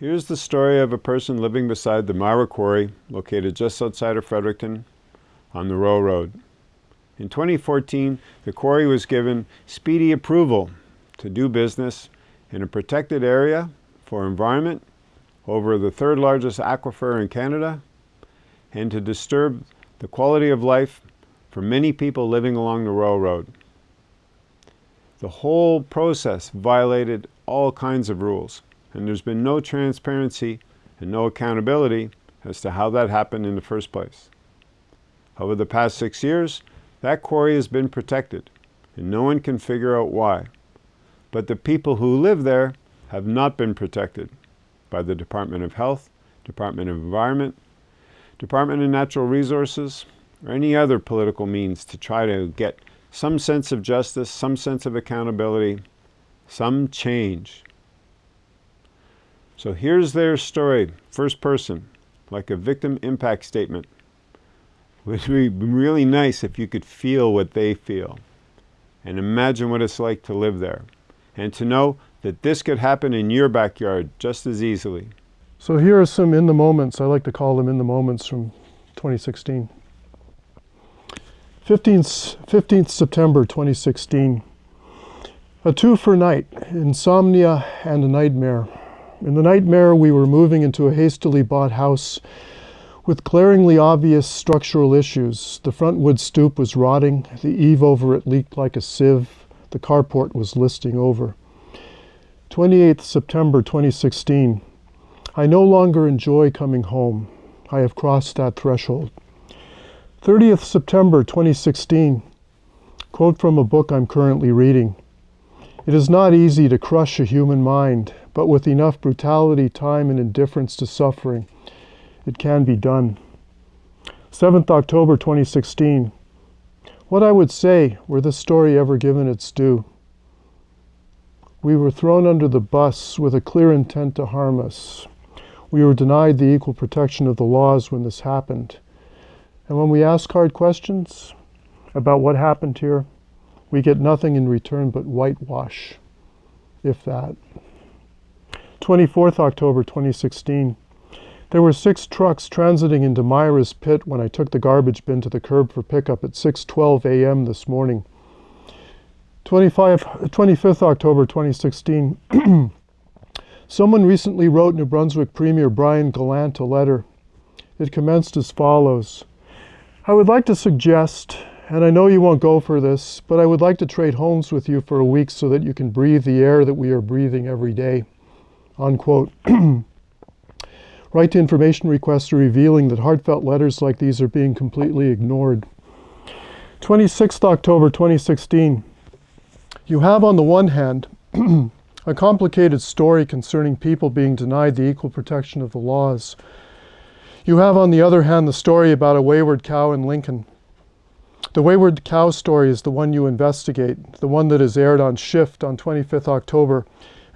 Here's the story of a person living beside the Myra Quarry, located just outside of Fredericton on the Royal Road. In 2014, the quarry was given speedy approval to do business in a protected area for environment over the third largest aquifer in Canada and to disturb the quality of life for many people living along the Royal Road. The whole process violated all kinds of rules and there's been no transparency and no accountability as to how that happened in the first place. Over the past six years, that quarry has been protected, and no one can figure out why. But the people who live there have not been protected by the Department of Health, Department of Environment, Department of Natural Resources, or any other political means to try to get some sense of justice, some sense of accountability, some change. So here's their story, first person, like a victim impact statement. It would be really nice if you could feel what they feel and imagine what it's like to live there and to know that this could happen in your backyard just as easily. So here are some in the moments, I like to call them in the moments from 2016. 15th, 15th September 2016. A two-for night, insomnia and a nightmare. In the nightmare, we were moving into a hastily bought house with glaringly obvious structural issues. The front wood stoop was rotting, the eave over it leaked like a sieve, the carport was listing over. 28th September 2016. I no longer enjoy coming home. I have crossed that threshold. 30th September 2016. Quote from a book I'm currently reading. It is not easy to crush a human mind, but with enough brutality, time, and indifference to suffering, it can be done. 7th October 2016. What I would say were this story ever given its due. We were thrown under the bus with a clear intent to harm us. We were denied the equal protection of the laws when this happened. And when we ask hard questions about what happened here, we get nothing in return but whitewash, if that. 24th October 2016. There were six trucks transiting into Myra's pit when I took the garbage bin to the curb for pickup at 6.12 a.m. this morning. 25, 25th October 2016. Someone recently wrote New Brunswick Premier Brian Gallant a letter. It commenced as follows. I would like to suggest, and I know you won't go for this, but I would like to trade homes with you for a week so that you can breathe the air that we are breathing every day unquote. right to information requests revealing that heartfelt letters like these are being completely ignored. 26th October 2016. You have on the one hand a complicated story concerning people being denied the equal protection of the laws. You have on the other hand the story about a wayward cow in Lincoln. The wayward cow story is the one you investigate, the one that is aired on Shift on 25th October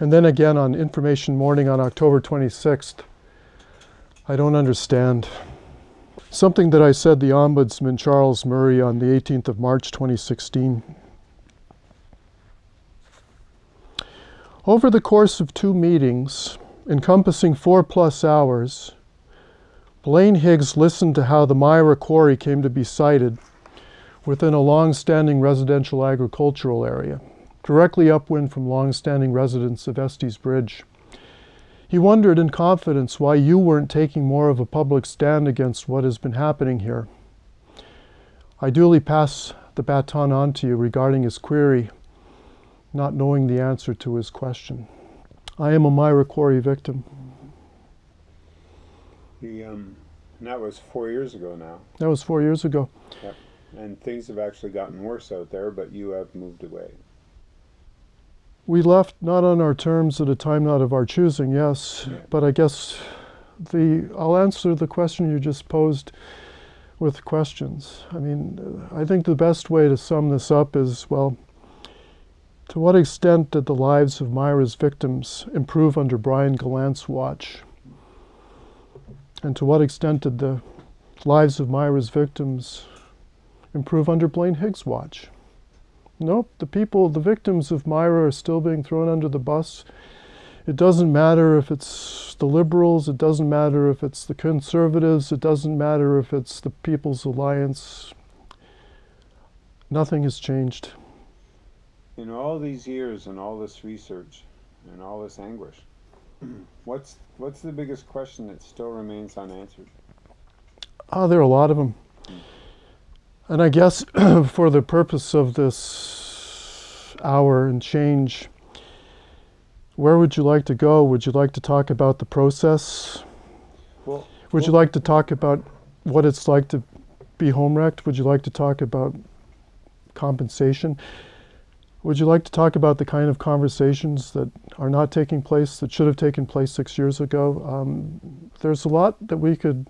and then again on Information Morning on October 26th. I don't understand. Something that I said the Ombudsman Charles Murray on the 18th of March 2016. Over the course of two meetings, encompassing four plus hours, Blaine Higgs listened to how the Myra Quarry came to be sited within a long-standing residential agricultural area directly upwind from long-standing residents of Estey's Bridge. He wondered in confidence why you weren't taking more of a public stand against what has been happening here. I duly pass the baton on to you regarding his query, not knowing the answer to his question. I am a Myra Quarry victim. The, um, that was four years ago now. That was four years ago. Yep. And things have actually gotten worse out there, but you have moved away. We left not on our terms at a time not of our choosing, yes, yeah. but I guess the I'll answer the question you just posed with questions. I mean, I think the best way to sum this up is, well, to what extent did the lives of Myra's victims improve under Brian Gallant's watch? And to what extent did the lives of Myra's victims improve under Blaine Higgs' watch? Nope, the people, the victims of Myra are still being thrown under the bus It doesn't matter if it's the liberals, it doesn't matter if it's the conservatives, it doesn't matter if it's the People's Alliance. Nothing has changed. In all these years and all this research and all this anguish, what's what's the biggest question that still remains unanswered? Oh, there are a lot of them. Hmm. And I guess for the purpose of this hour and change, where would you like to go? Would you like to talk about the process? Well, Would you like to talk about what it's like to be home wrecked? Would you like to talk about compensation? Would you like to talk about the kind of conversations that are not taking place that should have taken place six years ago? Um, there's a lot that we could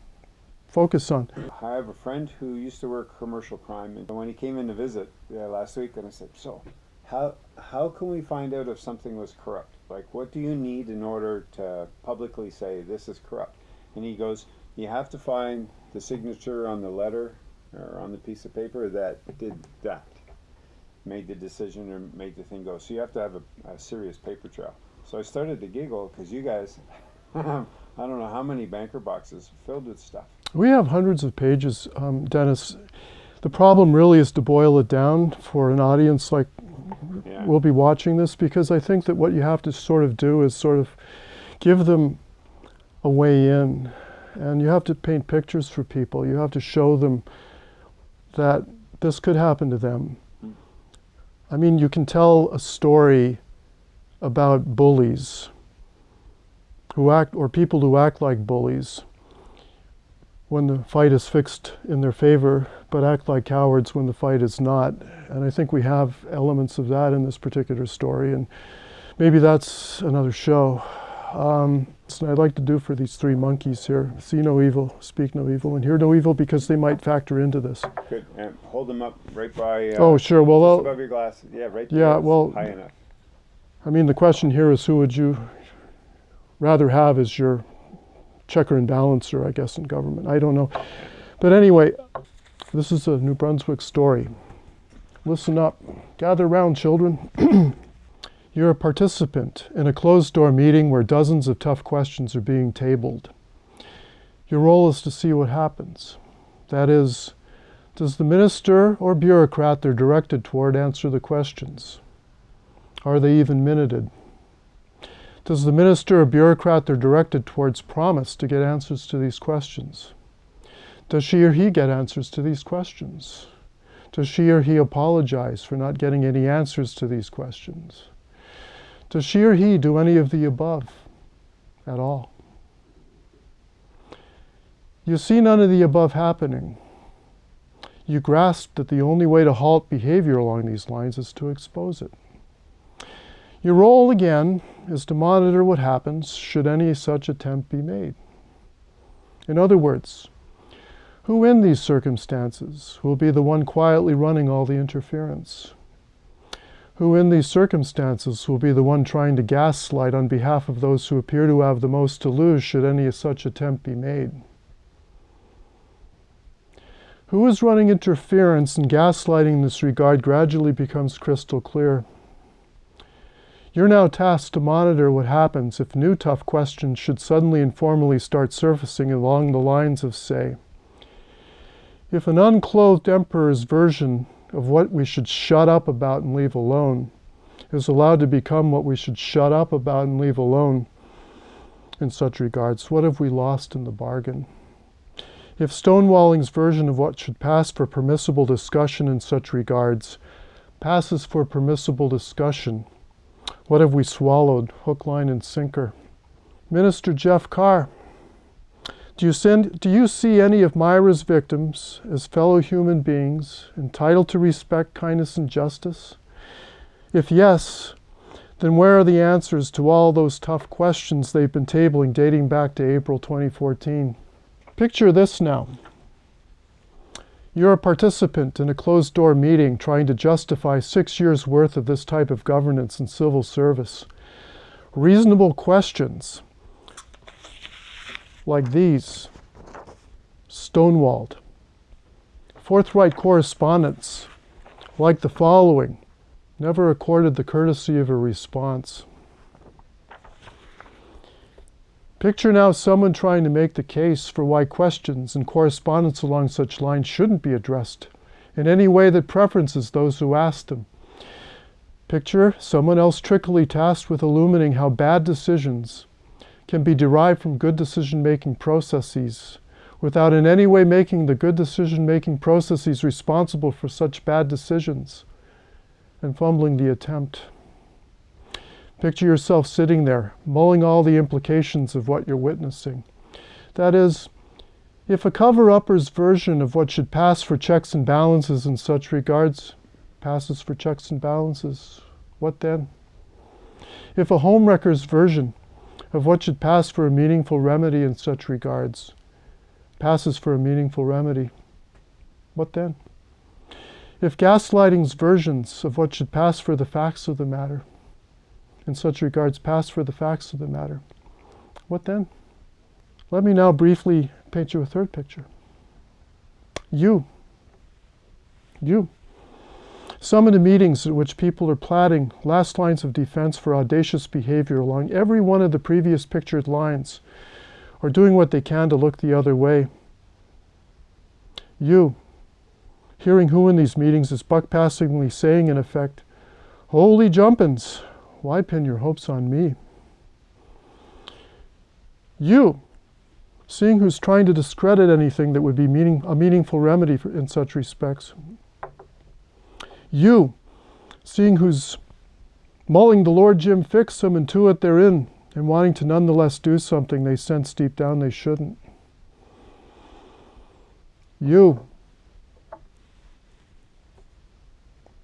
focus on. I have a friend who used to work commercial crime, and when he came in to visit uh, last week, and I said, "So, how how can we find out if something was corrupt? Like, what do you need in order to publicly say this is corrupt?" And he goes, "You have to find the signature on the letter or on the piece of paper that did that, made the decision or made the thing go. So you have to have a, a serious paper trail." So I started to giggle because you guys, I don't know how many banker boxes filled with stuff. We have hundreds of pages, um, Dennis. The problem really is to boil it down for an audience like Yeah. will be watching this because I think that what you have to sort of do is sort of give them a way in. And you have to paint pictures for people. You have to show them that this could happen to them. I mean, you can tell a story about bullies who act, or people who act like bullies when the fight is fixed in their favor, but act like cowards when the fight is not. And I think we have elements of that in this particular story, and maybe that's another show. Um, so I'd like to do for these three monkeys here see no evil, speak no evil, and hear no evil because they might factor into this. Good. And hold them up right by. Uh, Oh, sure. Well, just above your glasses. Yeah, right. Yeah, well- high enough. I mean, the question here is who would you rather have as your checker and balancer, I guess, in government? I don't know. But anyway, this is a New Brunswick story. Listen up. Gather round, children. You're a participant in a closed door meeting where dozens of tough questions are being tabled. Your role is to see what happens. That is, does the minister or bureaucrat they're directed toward answer the questions? Are they even minuted? Does the minister or bureaucrat they're directed towards promise to get answers to these questions? Does she or he get answers to these questions? Does she or he apologize for not getting any answers to these questions? Does she or he do any of the above at all? You see none of the above happening. You grasp that the only way to halt behavior along these lines is to expose it. Your role, again, is to monitor what happens should any such attempt be made. In other words, who in these circumstances will be the one quietly running all the interference? Who in these circumstances will be the one trying to gaslight on behalf of those who appear to have the most to lose should any such attempt be made? Who is running interference and gaslighting in this regard gradually becomes crystal clear. You're now tasked to monitor what happens if new tough questions should suddenly and formally start surfacing along the lines of, say, if an unclothed emperor's version of what we should shut up about and leave alone is allowed to become what we should shut up about and leave alone in such regards, what have we lost in the bargain? If Stonewalling's version of what should pass for permissible discussion in such regards passes for permissible discussion, what have we swallowed, hook, line, and sinker? Minister Jeff Carr, do you, send, do you see any of Myra's victims as fellow human beings entitled to respect, kindness, and justice? If yes, then where are the answers to all those tough questions they've been tabling dating back to April 2014? Picture this now. You're a participant in a closed door meeting trying to justify six years' worth of this type of governance and civil service. Reasonable questions like these stonewalled. Forthright correspondence like the following never accorded the courtesy of a response. Picture now someone trying to make the case for why questions and correspondence along such lines shouldn't be addressed in any way that preferences those who ask them. Picture someone else trickily tasked with illuminating how bad decisions can be derived from good decision making processes without in any way making the good decision making processes responsible for such bad decisions and fumbling the attempt. Picture yourself sitting there, mulling all the implications of what you're witnessing. That is, if a cover upper's version of what should pass for checks and balances in such regards passes for checks and balances, what then? If a homewrecker's version of what should pass for a meaningful remedy in such regards passes for a meaningful remedy, what then? If gaslighting's versions of what should pass for the facts of the matter in such regards pass for the facts of the matter, what then? Let me now briefly paint you a third picture. You. You. Some of the meetings at which people are plotting last lines of defense for audacious behavior along every one of the previous pictured lines or doing what they can to look the other way. You, hearing who in these meetings is buck passingly saying, in effect, Holy jumpins, why pin your hopes on me? You, seeing who's trying to discredit anything that would be meaning, a meaningful remedy for, in such respects. You, seeing who's mulling the Lord Jim fix them and to it they're in, and wanting to nonetheless do something they sense deep down they shouldn't. You,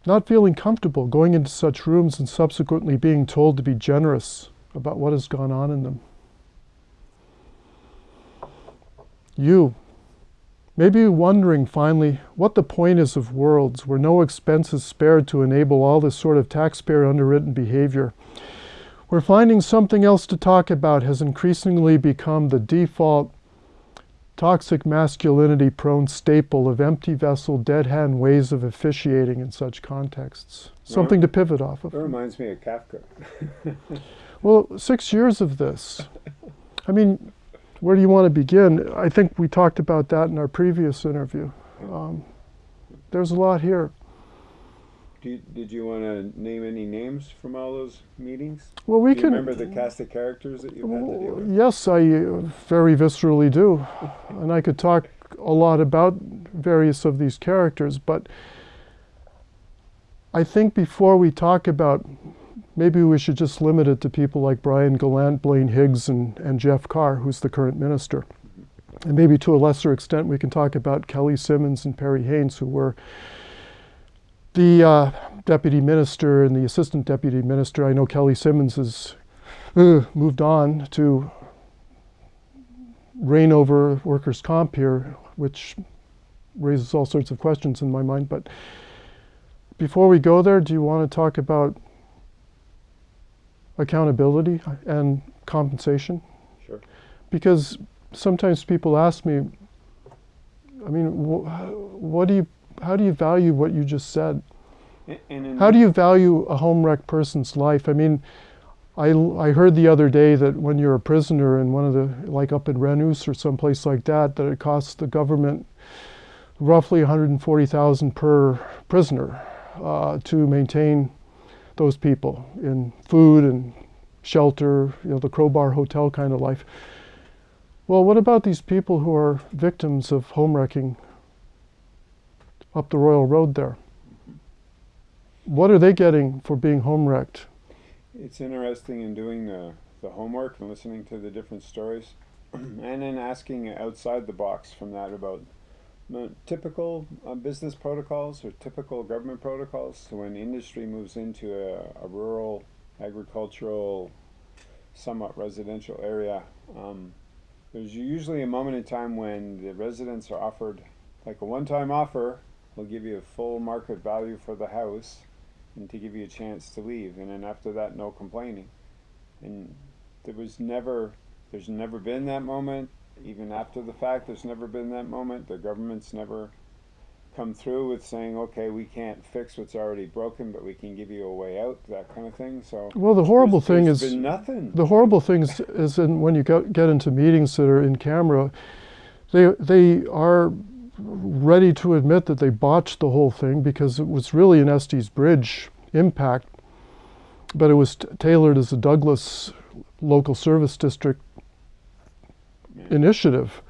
not feeling comfortable going into such rooms and subsequently being told to be generous about what has gone on in them. You, maybe wondering finally what the point is of worlds where no expense is spared to enable all this sort of taxpayer underwritten behavior, where finding something else to talk about has increasingly become the default toxic masculinity prone staple of empty vessel, dead hand ways of officiating in such contexts. Something to pivot off of. It reminds me of Kafka. well, six years of this. I mean, where do you want to begin? I think we talked about that in our previous interview. Um, there's a lot here. You, did you want to name any names from all those meetings? Well, we do can. remember the cast of characters that you had to deal with? Yes, I uh, very viscerally do, and I could talk a lot about various of these characters. But I think before we talk about, maybe we should just limit it to people like Brian Gallant, Blaine Higgs, and, and Jeff Carr, who's the current minister. And maybe to a lesser extent, we can talk about Kelly Simmons and Perry Haynes, who were the uh, deputy minister and the assistant deputy minister, I know Kelly Simmons has uh, moved on to reign over workers' comp here, which raises all sorts of questions in my mind. But before we go there, do you want to talk about accountability and compensation? Sure. Because sometimes people ask me, I mean, wh what do you how do you value what you just said? how do you value a home wreck person's life? I mean, I, I heard the other day that when you're a prisoner in one of the, like up in Renous or someplace like that, that it costs the government roughly 140,000 per prisoner uh, to maintain those people in food and shelter, you know, the crowbar hotel kind of life. Well, what about these people who are victims of home wrecking up the Royal Road there. What are they getting for being home wrecked? It's interesting in doing the, the homework and listening to the different stories and then asking outside the box from that about typical uh, business protocols or typical government protocols. So when industry moves into a, a rural, agricultural, somewhat residential area, um, there's usually a moment in time when the residents are offered like a one-time offer will give you a full market value for the house and to give you a chance to leave and then after that no complaining and there was never there's never been that moment even after the fact there's never been that moment the government's never come through with saying, okay, we can't fix what's already broken, but we can give you a way out, that kind of thing. So Well, the horrible there's- thing is nothing. the horrible thing is, is in, when you go, get into meetings that are in camera, they they are ready to admit that they botched the whole thing because it was really an Estey's Bridge impact, but it was tailored as a Douglas local service district initiative.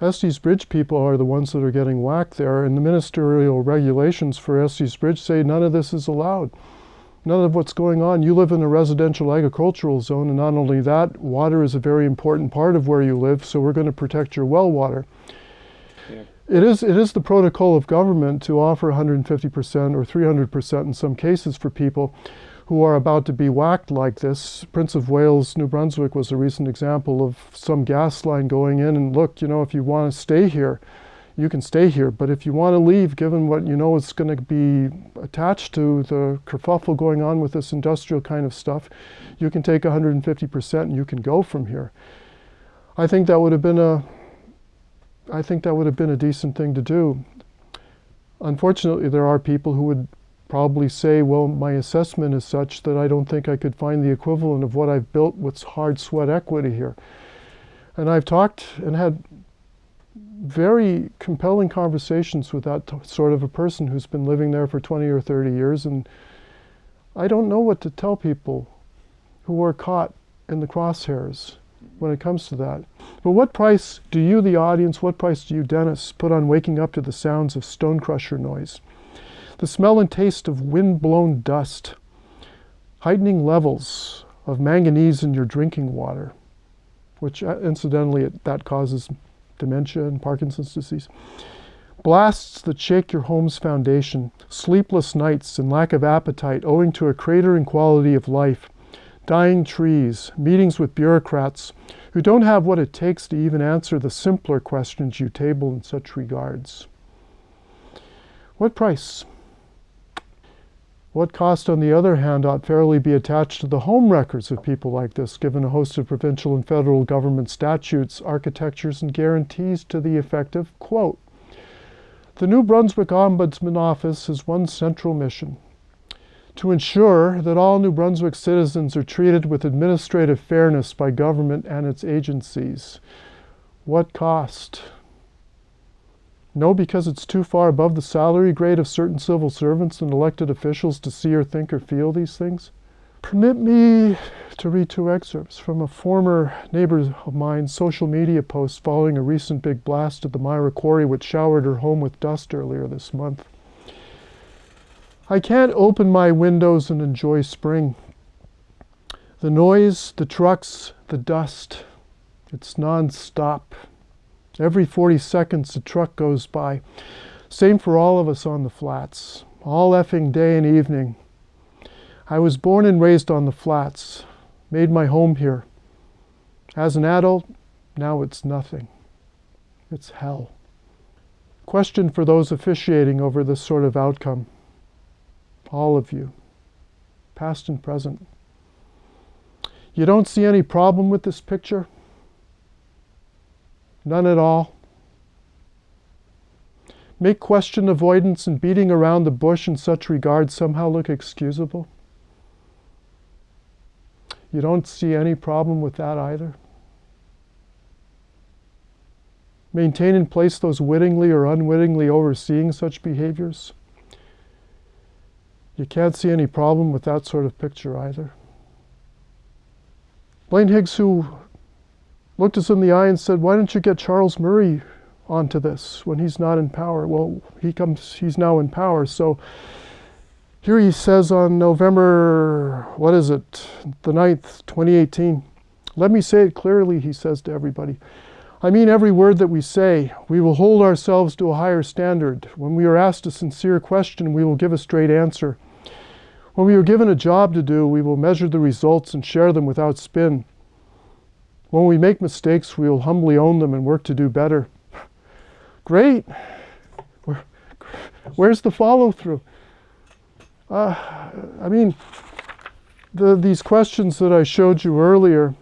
Estey's Bridge people are the ones that are getting whacked there, and the ministerial regulations for Estey's Bridge say none of this is allowed. None of what's going on. You live in a residential agricultural zone, and not only that, water is a very important part of where you live, so we're going to protect your well water. It is, it is the protocol of government to offer 150% or 300% in some cases for people who are about to be whacked like this. Prince of Wales, New Brunswick was a recent example of some gas line going in and look, you know, if you want to stay here, you can stay here. But if you want to leave, given what you know is going to be attached to the kerfuffle going on with this industrial kind of stuff, you can take 150% and you can go from here. I think that would have been a I think that would have been a decent thing to do. Unfortunately, there are people who would probably say, well, my assessment is such that I don't think I could find the equivalent of what I've built with hard sweat equity here. And I've talked and had very compelling conversations with that sort of a person who's been living there for 20 or 30 years. And I don't know what to tell people who are caught in the crosshairs when it comes to that. But what price do you, the audience, what price do you, Dennis, put on waking up to the sounds of stone crusher noise? The smell and taste of wind blown dust, heightening levels of manganese in your drinking water, which uh, incidentally it, that causes dementia and Parkinson's disease. Blasts that shake your home's foundation, sleepless nights and lack of appetite owing to a cratering quality of life, dying trees, meetings with bureaucrats who don't have what it takes to even answer the simpler questions you table in such regards. What price? What cost, on the other hand, ought fairly be attached to the home records of people like this, given a host of provincial and federal government statutes, architectures, and guarantees to the effect of, quote, the New Brunswick Ombudsman Office has one central mission to ensure that all New Brunswick citizens are treated with administrative fairness by government and its agencies. What cost? No, because it's too far above the salary grade of certain civil servants and elected officials to see or think or feel these things. Permit me to read two excerpts from a former neighbor of mine's social media post following a recent big blast at the Myra Quarry, which showered her home with dust earlier this month. I can't open my windows and enjoy spring. The noise, the trucks, the dust, it's non-stop. Every 40 seconds a truck goes by. Same for all of us on the flats, all effing day and evening. I was born and raised on the flats, made my home here. As an adult, now it's nothing. It's hell. Question for those officiating over this sort of outcome all of you, past and present. You don't see any problem with this picture? None at all? Make question avoidance and beating around the bush in such regard somehow look excusable? You don't see any problem with that either? Maintain in place those wittingly or unwittingly overseeing such behaviors? You can't see any problem with that sort of picture either. Blaine Higgs, who looked us in the eye and said, Why don't you get Charles Murray onto this when he's not in power? Well, he comes, he's now in power. So here he says on November, what is it, the 9th, 2018, let me say it clearly, he says to everybody. I mean every word that we say. We will hold ourselves to a higher standard. When we are asked a sincere question, we will give a straight answer. When we are given a job to do, we will measure the results and share them without spin. When we make mistakes, we will humbly own them and work to do better. Great. Where, where's the follow through? Uh, I mean, the, these questions that I showed you earlier,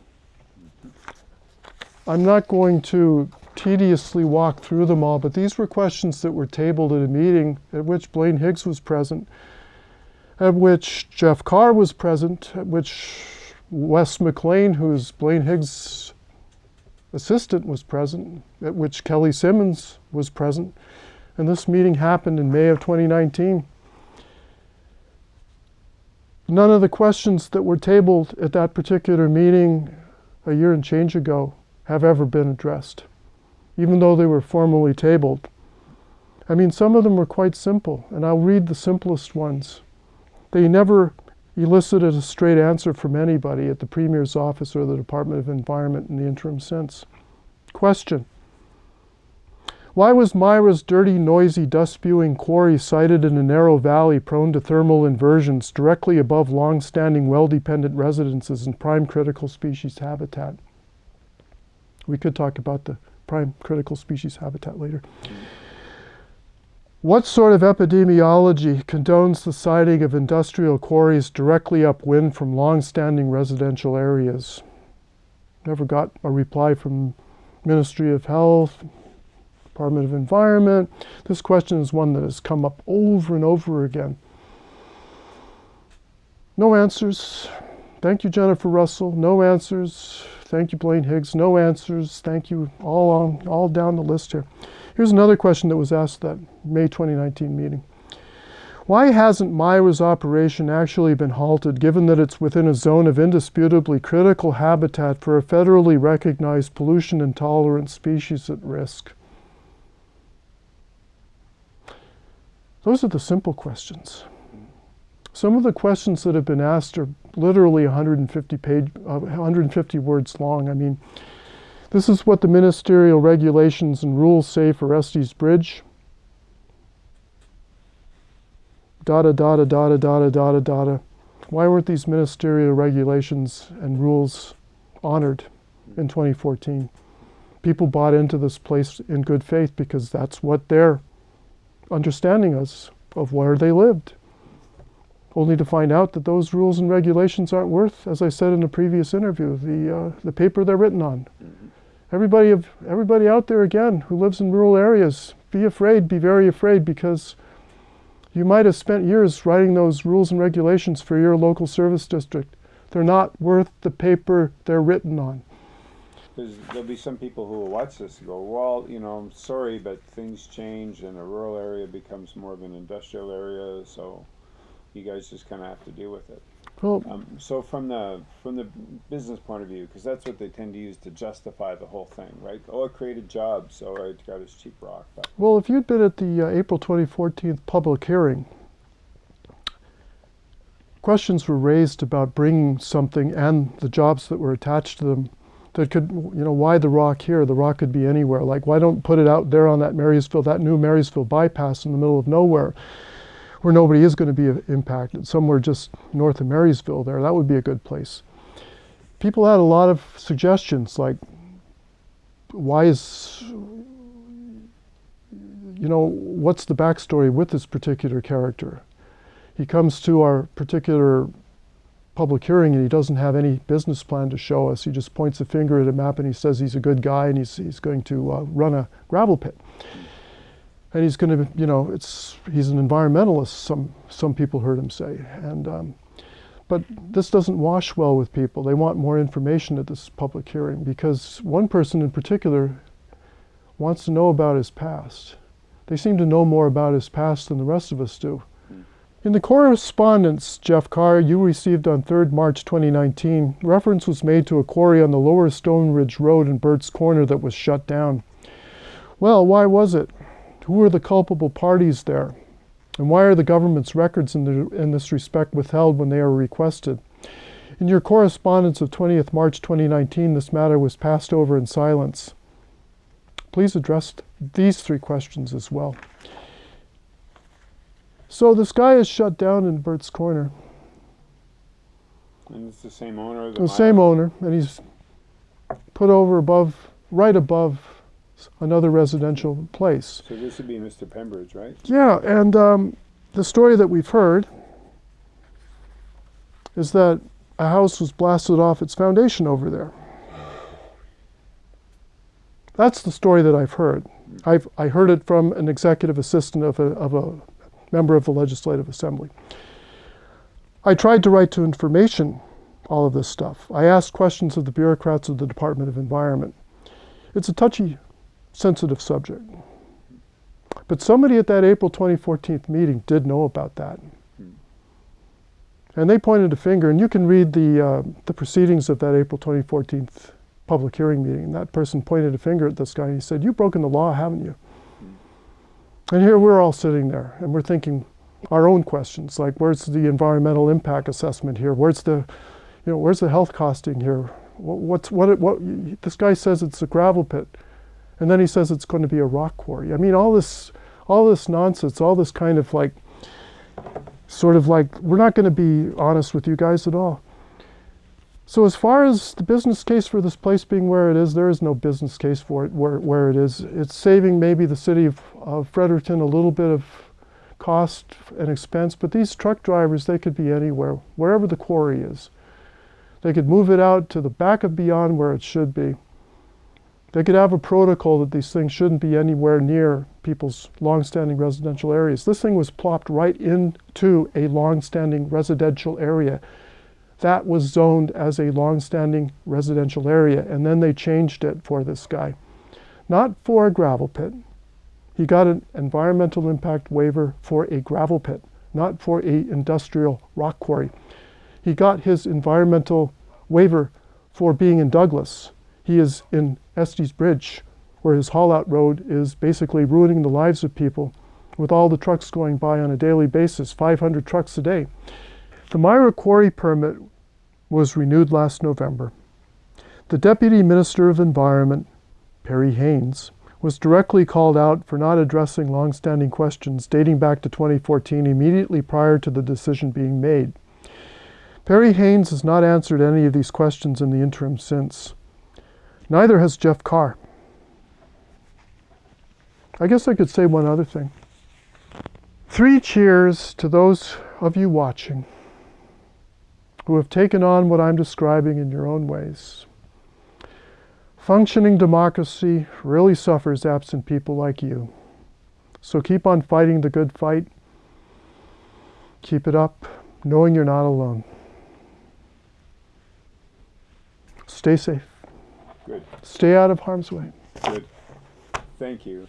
I'm not going to tediously walk through them all, but these were questions that were tabled at a meeting at which Blaine Higgs was present, at which Jeff Carr was present, at which Wes McLean, who's Blaine Higgs' assistant, was present, at which Kelly Simmons was present. And this meeting happened in May of 2019. None of the questions that were tabled at that particular meeting a year and change ago have ever been addressed, even though they were formally tabled. I mean, some of them were quite simple, and I'll read the simplest ones. They never elicited a straight answer from anybody at the Premier's office or the Department of Environment in the interim since. Question Why was Myra's dirty, noisy, dust spewing quarry sited in a narrow valley prone to thermal inversions directly above long standing, well dependent residences and prime critical species habitat? We could talk about the prime critical species habitat later. What sort of epidemiology condones the siting of industrial quarries directly upwind from long-standing residential areas? Never got a reply from Ministry of Health, Department of Environment. This question is one that has come up over and over again. No answers. Thank you, Jennifer Russell. No answers. Thank you, Blaine Higgs. No answers. Thank you. All on, all down the list here. Here's another question that was asked at May 2019 meeting. Why hasn't Myra's operation actually been halted given that it's within a zone of indisputably critical habitat for a federally recognized pollution intolerant species at risk? Those are the simple questions. Some of the questions that have been asked are literally 150 page, uh, 150 words long. I mean, this is what the ministerial regulations and rules say for Estey's Bridge. Data, data, data, data, data, data. Why weren't these ministerial regulations and rules honored in 2014? People bought into this place in good faith because that's what their understanding is of where they lived only to find out that those rules and regulations aren't worth, as I said in a previous interview, the, uh, the paper they're written on. Everybody, of, everybody out there, again, who lives in rural areas, be afraid, be very afraid, because you might have spent years writing those rules and regulations for your local service district. They're not worth the paper they're written on. Because there'll be some people who will watch this and go, well, you know, I'm sorry, but things change and a rural area becomes more of an industrial area, so you guys just kind of have to deal with it. Well, Um, so from the from the business point of view, because that's what they tend to use to justify the whole thing, right? Oh, it created jobs, so I got this cheap rock. But well, if you'd been at the uh, April 2014 public hearing, questions were raised about bringing something and the jobs that were attached to them that could, you know, why the rock here? The rock could be anywhere. Like, why don't put it out there on that Marysville, that new Marysville bypass in the middle of nowhere? Where nobody is going to be impacted, somewhere just north of Marysville there, that would be a good place. People had a lot of suggestions like, why is, you know, what's the backstory with this particular character? He comes to our particular public hearing and he doesn't have any business plan to show us. He just points a finger at a map and he says he's a good guy and he's, he's going to uh, run a gravel pit and he's going to, you know, it's he's an environmentalist. Some some people heard him say, and um, but this doesn't wash well with people. They want more information at this public hearing because one person in particular wants to know about his past. They seem to know more about his past than the rest of us do. In the correspondence, Jeff Carr, you received on 3rd March 2019, reference was made to a quarry on the lower Stone Ridge Road in Burtts Corner that was shut down. Well, why was it? Who are the culpable parties there? And why are the government's records in, the, in this respect withheld when they are requested? In your correspondence of 20th March 2019, this matter was passed over in silence. Please address these three questions as well. So this guy is shut down in Burtts Corner. And it's the same owner? The, the same owner, and he's put over above, right above another residential place. So this would be Mr. Pembridge, right? Yeah, and um, the story that we've heard is that a house was blasted off its foundation over there. That's the story that I've heard. I've I heard it from an executive assistant of a, of a member of the Legislative Assembly. I tried to write to information all of this stuff. I asked questions of the bureaucrats of the Department of Environment. It's a touchy, sensitive subject. But somebody at that April 2014 meeting did know about that. And they pointed a finger, and you can read the, uh, the proceedings of that April 2014 public hearing meeting. And that person pointed a finger at this guy and he said, You've broken the law, haven't you? And here we're all sitting there and we're thinking our own questions like, Where's the environmental impact assessment here? Where's the, you know, where's the health costing here? What's, what, what, this guy says it's a gravel pit. And then he says it's going to be a rock quarry. I mean, all this, all this nonsense, all this kind of like, sort of like, we're not going to be honest with you guys at all. So as far as the business case for this place being where it is, there is no business case for it where, where it is. It's saving maybe the city of, of Fredericton a little bit of cost and expense, but these truck drivers, they could be anywhere, wherever the quarry is. They could move it out to the back of beyond where it should be. They could have a protocol that these things shouldn't be anywhere near people's long-standing residential areas. This thing was plopped right into a long-standing residential area. That was zoned as a long-standing residential area, and then they changed it for this guy. Not for a gravel pit. He got an environmental impact waiver for a gravel pit, not for a industrial rock quarry. He got his environmental waiver for being in Douglas. He is in Estey's Bridge, where his haul out road is basically ruining the lives of people with all the trucks going by on a daily basis, 500 trucks a day. The Myra Quarry permit was renewed last November. The Deputy Minister of Environment, Perry Haynes, was directly called out for not addressing long-standing questions dating back to 2014 immediately prior to the decision being made. Perry Haynes has not answered any of these questions in the interim since. Neither has Jeff Carr. I guess I could say one other thing. Three cheers to those of you watching who have taken on what I'm describing in your own ways. Functioning democracy really suffers absent people like you. So keep on fighting the good fight. Keep it up, knowing you're not alone. Stay safe. Good, Stay out of harm's way. good. Thank you.